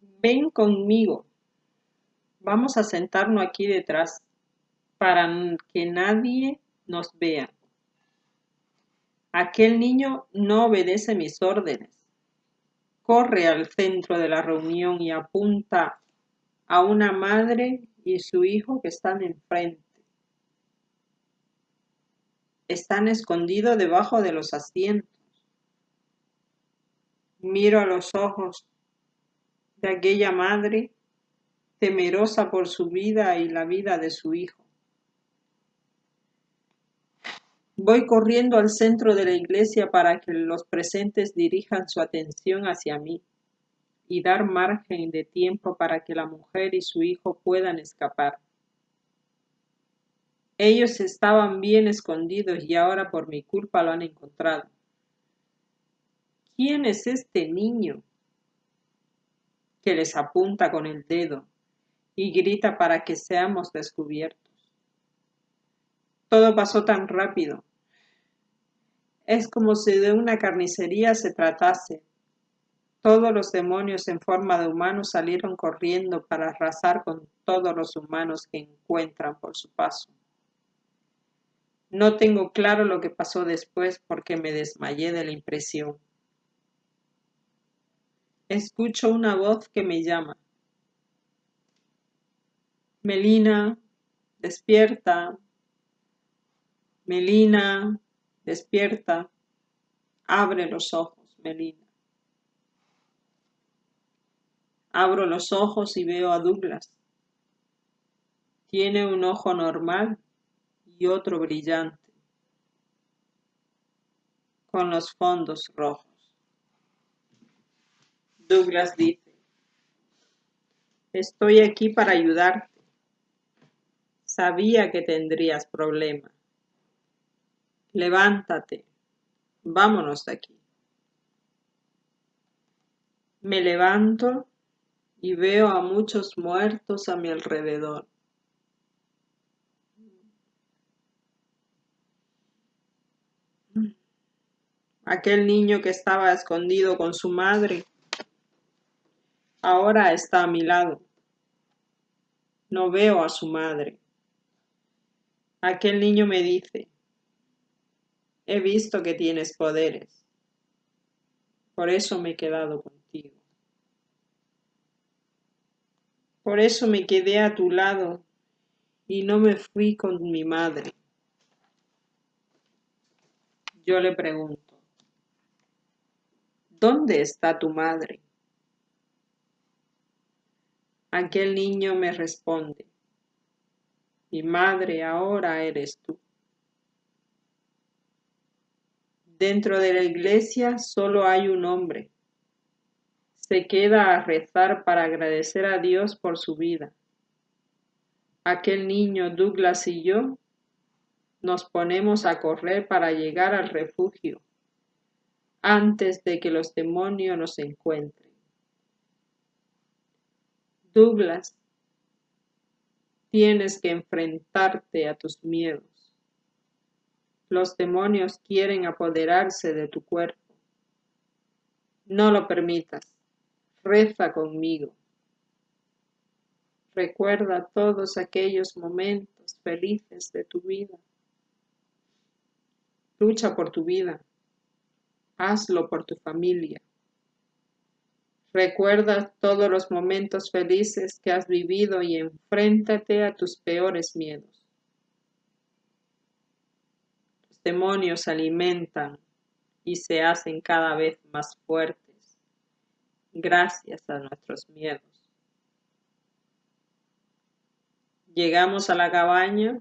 Ven conmigo. Vamos a sentarnos aquí detrás para que nadie nos vea. Aquel niño no obedece mis órdenes. Corre al centro de la reunión y apunta a una madre y su hijo que están enfrente. Están escondidos debajo de los asientos. Miro a los ojos de aquella madre temerosa por su vida y la vida de su hijo. Voy corriendo al centro de la iglesia para que los presentes dirijan su atención hacia mí y dar margen de tiempo para que la mujer y su hijo puedan escapar. Ellos estaban bien escondidos y ahora por mi culpa lo han encontrado. ¿Quién es este niño? Que les apunta con el dedo y grita para que seamos descubiertos. Todo pasó tan rápido. Es como si de una carnicería se tratase. Todos los demonios en forma de humanos salieron corriendo para arrasar con todos los humanos que encuentran por su paso. No tengo claro lo que pasó después porque me desmayé de la impresión. Escucho una voz que me llama. Melina, despierta. Melina, despierta. Abre los ojos, Melina. Abro los ojos y veo a Douglas. Tiene un ojo normal y otro brillante, con los fondos rojos. Douglas dice, estoy aquí para ayudarte. Sabía que tendrías problemas. Levántate, vámonos de aquí. Me levanto y veo a muchos muertos a mi alrededor. Aquel niño que estaba escondido con su madre, ahora está a mi lado. No veo a su madre. Aquel niño me dice, he visto que tienes poderes. Por eso me he quedado contigo. Por eso me quedé a tu lado y no me fui con mi madre. Yo le pregunto, ¿Dónde está tu madre? Aquel niño me responde, mi madre ahora eres tú. Dentro de la iglesia solo hay un hombre. Se queda a rezar para agradecer a Dios por su vida. Aquel niño Douglas y yo nos ponemos a correr para llegar al refugio antes de que los demonios nos encuentren. Douglas, tienes que enfrentarte a tus miedos. Los demonios quieren apoderarse de tu cuerpo. No lo permitas. Reza conmigo. Recuerda todos aquellos momentos felices de tu vida. Lucha por tu vida hazlo por tu familia. Recuerda todos los momentos felices que has vivido y enfréntate a tus peores miedos. Los demonios alimentan y se hacen cada vez más fuertes gracias a nuestros miedos. Llegamos a la cabaña.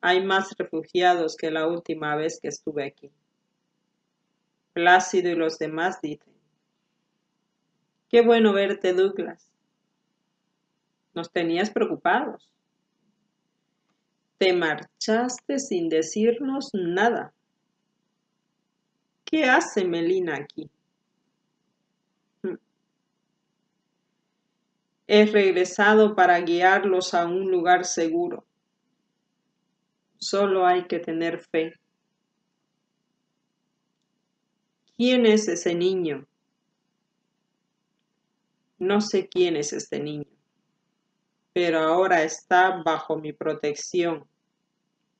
Hay más refugiados que la última vez que estuve aquí. Plácido y los demás dicen, qué bueno verte, Douglas. Nos tenías preocupados. Te marchaste sin decirnos nada. ¿Qué hace Melina aquí? He regresado para guiarlos a un lugar seguro. Solo hay que tener fe. ¿Quién es ese niño? No sé quién es este niño, pero ahora está bajo mi protección,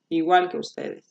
igual que ustedes.